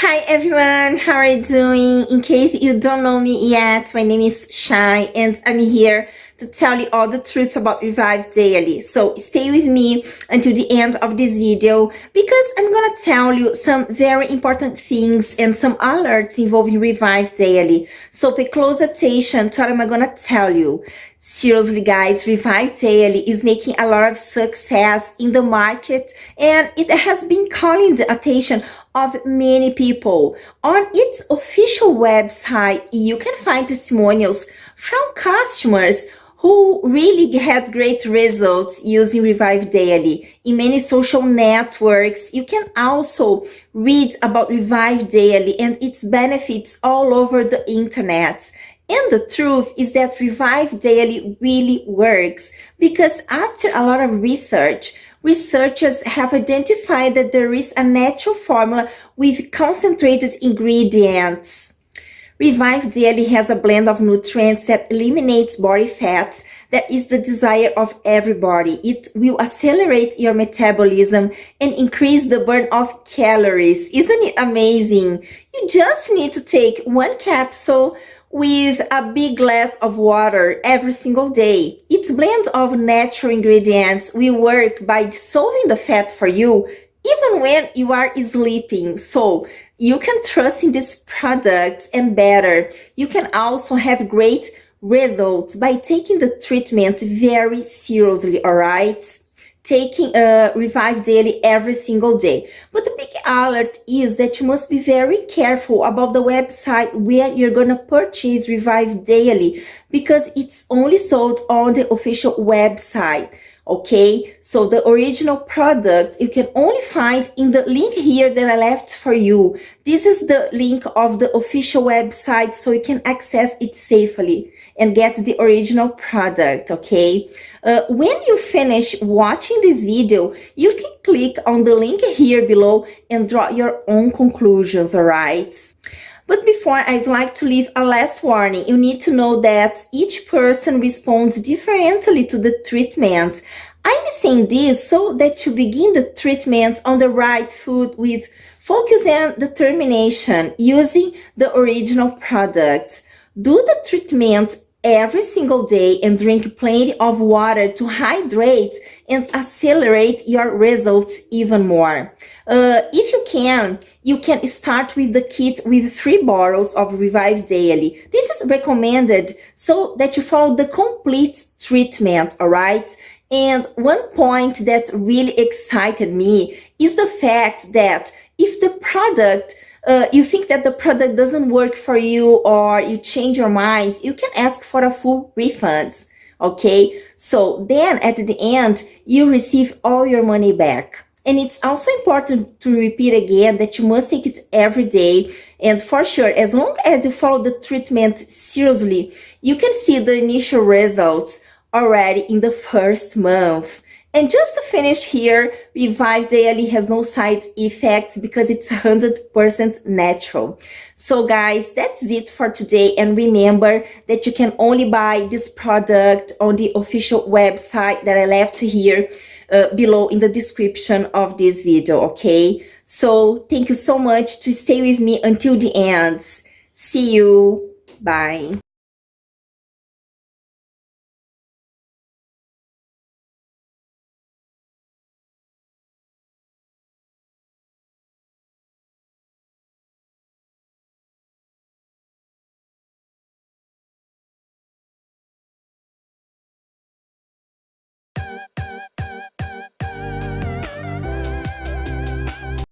Hi everyone, how are you doing? In case you don't know me yet, my name is Shai and I'm here to tell you all the truth about Revive Daily. So stay with me until the end of this video because I'm gonna tell you some very important things and some alerts involving Revive Daily. So pay close attention to what I'm gonna tell you. Seriously guys, Revive Daily is making a lot of success in the market and it has been calling the attention of many people. On its official website, you can find testimonials from customers who really had great results using Revive Daily. In many social networks, you can also read about Revive Daily and its benefits all over the internet. And the truth is that Revive Daily really works because after a lot of research, researchers have identified that there is a natural formula with concentrated ingredients. Revive Daily has a blend of nutrients that eliminates body fat that is the desire of everybody. It will accelerate your metabolism and increase the burn of calories. Isn't it amazing? You just need to take one capsule with a big glass of water every single day. Its blend of natural ingredients will work by dissolving the fat for you even when you are sleeping. So you can trust in this product and better. You can also have great results by taking the treatment very seriously, all right? Taking a Revive Daily every single day. But the big alert is that you must be very careful about the website where you're going to purchase Revive Daily because it's only sold on the official website okay? So the original product you can only find in the link here that i left for you. This is the link of the official website so you can access it safely and get the original product okay? Uh, when you finish watching this video you can click on the link here below and draw your own conclusions all right but before, I'd like to leave a last warning. You need to know that each person responds differently to the treatment. I'm saying this so that you begin the treatment on the right foot with focus and determination using the original product. Do the treatment every single day and drink plenty of water to hydrate and accelerate your results even more. Uh, if you can, you can start with the kit with three bottles of Revive Daily. This is recommended so that you follow the complete treatment, all right? And one point that really excited me is the fact that if the product uh, you think that the product doesn't work for you or you change your mind, you can ask for a full refund. Okay, so then at the end, you receive all your money back. And it's also important to repeat again that you must take it every day. And for sure, as long as you follow the treatment seriously, you can see the initial results already in the first month. And just to finish here, Revive Daily has no side effects because it's 100% natural. So guys, that's it for today. And remember that you can only buy this product on the official website that I left here uh, below in the description of this video, okay? So thank you so much to stay with me until the end. See you. Bye.